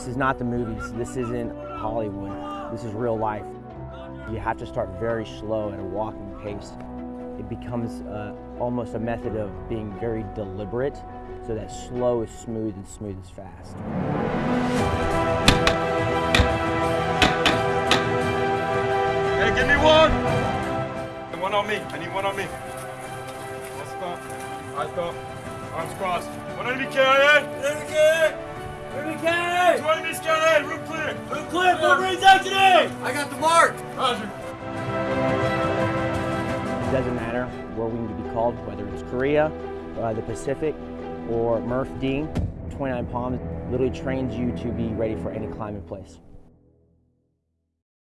This is not the movies. This isn't Hollywood. This is real life. You have to start very slow at a walking pace. It becomes uh, almost a method of being very deliberate so that slow is smooth and smooth is fast. Hey, give me one! One on me. I need one on me. Let's go. Eyes go. Arms crossed. One enemy carry. Enemy carry. Clear. Four Marines exiting. I got the mark. Roger. It doesn't matter where we need to be called, whether it's Korea, uh, the Pacific, or Murph D. 29 Palms literally trains you to be ready for any climate place.